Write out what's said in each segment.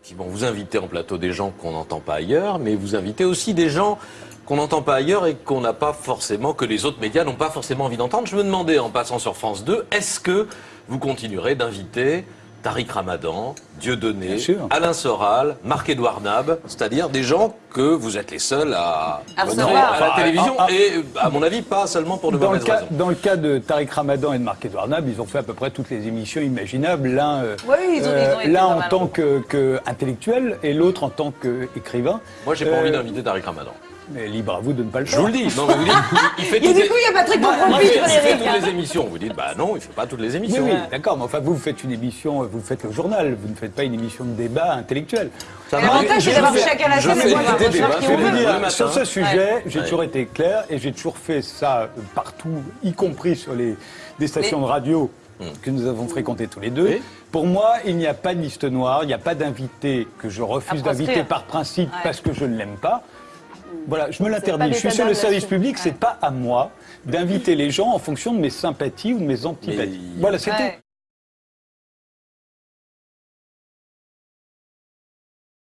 Effectivement, vous invitez en plateau des gens qu'on n'entend pas ailleurs, mais vous invitez aussi des gens qu'on n'entend pas ailleurs et qu'on n'a pas forcément, que les autres médias n'ont pas forcément envie d'entendre. Je me demandais, en passant sur France 2, est-ce que vous continuerez d'inviter Tariq Ramadan, Dieudonné, Alain Soral, Marc-Édouard Nab, c'est-à-dire des gens que vous êtes les seuls à, À recevoir. à la télévision Ah, ah. et, à mon avis, pas seulement pour de Dans le, cas, raisons. dans le cas de Tariq Ramadan et de Marc-Edouard Nab, ils ont fait à peu près toutes les émissions imaginables, l'un euh, Oui, pas en tant que, que intellectuel et l'autre en tant qu'écrivain. Moi, j'ai pas Euh, envie d'inviter Tariq Ramadan. Mais libre à vous de ne pas le Je faire. vous le dis. Non, mais vous dites, il fait Et toutes du les- coup, il y a Patrick il fait, il fait Frédéric. toutes les émissions. Vous dites, bah non, il fait pas toutes les Oui, émissions. oui, d'accord, mais enfin, vous, vous faites une émission, vous faites le journal, vous ne faites pas une émission de débat intellectuel. L'avantage, c'est je d'avoir chacun la je chaîne et des débats qui on matin. sur ce sujet, j'ai Ouais. toujours été clair et j'ai toujours fait ça euh, partout, y compris sur les, des stations de radio que nous avons fréquentées tous les deux. Oui. Pour moi, il n'y a pas de liste noire, il n'y a pas d'invité que je refuse d'inviter par principe Ouais. parce que je ne l'aime pas. Voilà, je me l'interdis. Je suis sur le service public, c'est pas à moi d'inviter les gens en fonction de mes sympathies ou de mes antipathies. Mais- Voilà, c'est. Ouais.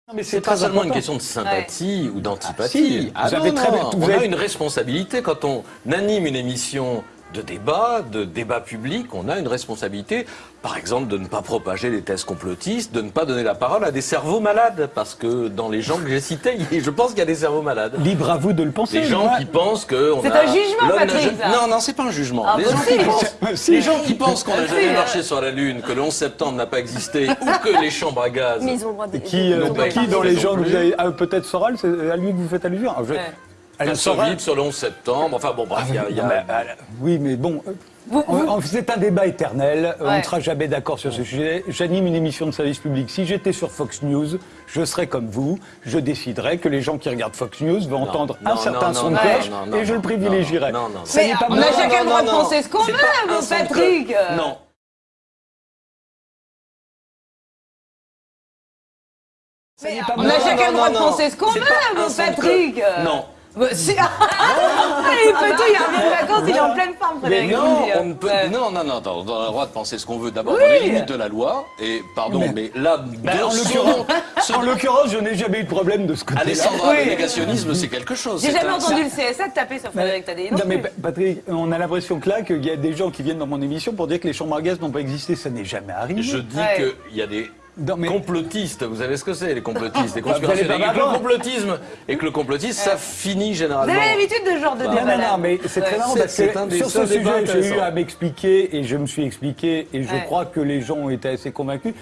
Non, mais C'est pas seulement une question de sympathie ou Ah, d'antipathie. si, vous avez non, très non, bien- vous on a avez- une responsabilité quand on anime une émission de débat, de débat public, on a une responsabilité, par exemple, de ne pas propager les thèses complotistes, de ne pas donner la parole à des cerveaux malades, parce que dans les gens que j'ai cités, je pense qu'il y a des cerveaux malades. Libre à vous de le penser. Des gens moi- qui pensent que on C'est a un jugement, Patrick. Non, non, c'est pas un jugement. Ah, les, gens si. qui pensent, Si. les gens qui pensent qu'on n'a Si, jamais euh. marché sur la Lune, que le 11 septembre n'a pas existé, ou que les chambres à gaz. Mais ils ont le droit de. Qui, euh, qui dans les gens vous avez. ah, Peut-être Soral, c'est à lui que vous faites allusion. Je- Ouais. Alain Un Soral- Soviet sur le 11 septembre. Enfin bon, bref, il y a- il y a- mais, ah, oui, mais bon. euh, on- on- C'est un débat éternel, on Ouais. ne sera jamais d'accord sur ce sujet. J'anime une émission de service public. Si j'étais sur Fox News, je serais comme vous. Je déciderais que les gens qui regardent Fox News vont entendre non, un certain non, son de cloche non, non, et je le privilégierais. non, non, Mais pas on a chacun le droit de penser ce qu'on veut, de Patrick. euh. Non. Mais pas on a chacun le droit de penser ce qu'on veut, Patrick. euh. Non. Bah, si- il peut tout, il revient de vacances, il est en pleine forme, Mais Frédéric. non, on ne peut, non, non, non, attends, on a le droit de penser ce qu'on veut d'abord Oui. dans les limites de la loi. Et pardon, mais, Mais- là, Ben, de en ce l'occurrence- je n'ai jamais eu de problème de ce côté-là. Alessandra, Oui. le négationnisme, c'est quelque chose. J'ai jamais un- entendu le CSA taper sur Frédéric Tadei. Non Non mais Patrick, on a l'impression que là, qu'il y a des gens qui viennent dans mon émission pour dire que les chambres à gaz n'ont pas existé. Ça n'est jamais arrivé. Je dis Ouais. qu'il y a des Non, mais- complotistes. Vous savez ce que c'est, les complotistes, les Bah, vous Et que le complotisme, et que le complotisme, ça finit Vous généralement. avez l'habitude de ce genre de débat Non, non, non, mais c'est très marrant C'est- parce que un des sur ce sujet, j'ai eu à m'expliquer et je me suis expliqué et je Ouais. crois que les gens ont été assez convaincus.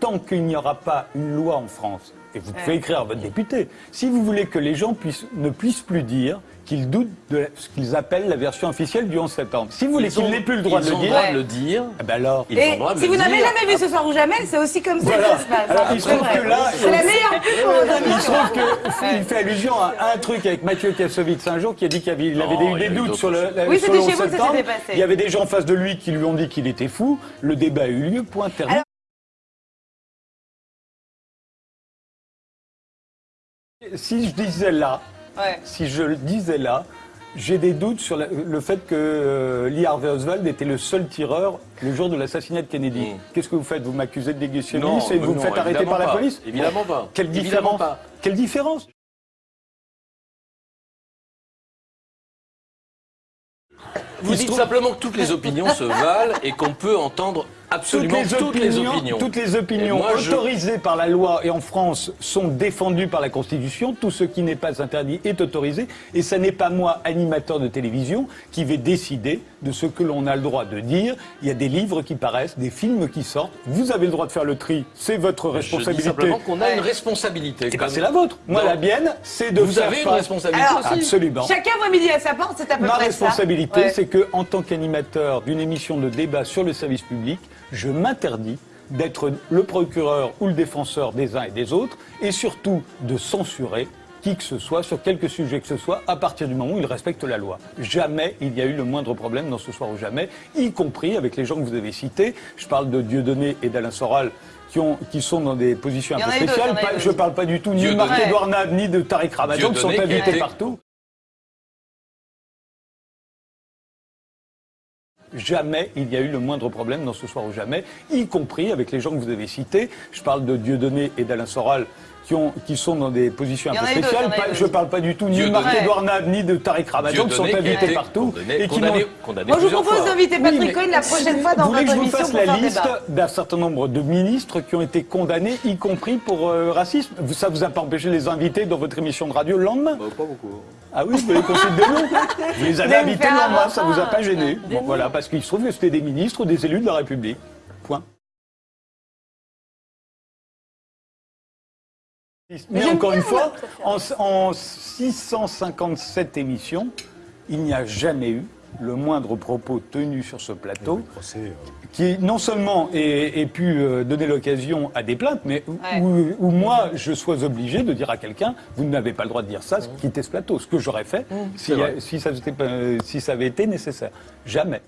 Tant qu'il n'y aura pas une loi en France, et vous pouvez écrire à votre député, si vous voulez que les gens puissent, ne puissent plus dire qu'ils doutent de ce qu'ils appellent la version officielle du 11 septembre, si vous voulez qu'ils n'aient plus le droit de ils le ont dire, le droit de le dire. eh ben alors... Ils ont Et le droit de si le vous n'avez jamais vu ce soir ou jamais, c'est aussi comme ça que ça se passe. Alors, il se c'est trouve vrai. que là, c'est la meilleure pub pour votre Il se émission. trouve qu'il fait allusion à un truc avec Mathieu Kassovitz un jour qui a dit qu'il avait, Non, eu des doutes sur le, Oui, sur c'était le chez 11 vous que ça septembre. s'était passé. Il y avait des gens en face de lui qui lui ont dit qu'il était fou. Le débat a eu lieu, point terminé. Si je disais là, Ouais. si je le disais là, j'ai des doutes sur la- le fait que euh, Lee Harvey Oswald était le seul tireur le jour de l'assassinat de Kennedy. Mm. Qu'est-ce que vous faites? Vous m'accusez de Non, négationnisme et vous me faites arrêter par la pas. police? Évidemment pas. Quelle Évidemment différence? pas. Quelle différence? Vous dites trouve- simplement que toutes les opinions se valent et qu'on peut entendre absolument toutes les opinions. toutes les opinions je- autorisées par la loi et en France sont défendues par la Constitution. Tout ce qui n'est pas interdit est autorisé. Et ce n'est pas moi, animateur de télévision, qui vais décider de ce que l'on a le droit de dire. Il y a des livres qui paraissent, des films qui sortent. Vous avez le droit de faire le tri. C'est votre Je dis responsabilité. simplement qu'on a une responsabilité. Eh ben, comme- c'est la vôtre. Moi, Non. la mienne, c'est de Vous faire avez une face- responsabilité Alors, aussi. Absolument. Chacun voit midi à sa porte, c'est à peu Ma près ça. responsabilité, Ouais. c'est que, en tant qu'animateur d'une émission de débat sur le service public, je m'interdis d'être le procureur ou le défenseur des uns et des autres, et surtout de censurer qui que ce soit, sur quelque sujet que ce soit, à partir du moment où il respecte la loi. Jamais il y a eu le moindre problème dans ce soir ou jamais, y compris avec les gens que vous avez cités. Je parle de Dieudonné et d'Alain Soral. Qui, ont, qui sont dans des positions un peu spéciales. Pas- je parle pas du tout ni de. Marc-Edouard Nab, ni de Tariq Ramadan, qui sont invités partout. Jamais il y a eu le moindre problème dans ce soir ou jamais, y compris avec les gens que vous avez cités. Je parle de Dieudonné et d'Alain Soral. Qui, ont, qui sont dans des positions un peu spéciales. Pas- je ne parle pas du tout ni de. Marc-Edouard Nab, ni de Tariq Ramadan, qui sont invités partout. condamné- et qui condamné- condamné Moi, je vous propose d'inviter Oui, Patrick mais Cohen la prochaine fois dans Vous voulez que votre je vous émission fasse la liste d'un certain nombre de ministres qui ont été condamnés, y compris pour euh, racisme Ça vous a pas empêché de les inviter dans votre émission de radio le lendemain? Bah, Pas beaucoup. Ah oui, vous les consulter des noms Vous les avez invités lendemain, avoir ça vous a pas gêné Des Bon. Voilà, parce qu'il se trouve que c'était des ministres ou des élus de la République. Point. Mais encore une fois, moi, en, en 657 émissions, il n'y a jamais eu le moindre propos tenu sur ce plateau qui non seulement ait, ait pu euh, donner l'occasion à des plaintes, mais où, Ouais. où- où moi je sois obligé de dire à quelqu'un vous n'avez pas le droit de dire ça, quittez ce plateau. Ce que j'aurais fait si, vrai. si ça, s'était pas- si ça avait été nécessaire. Jamais.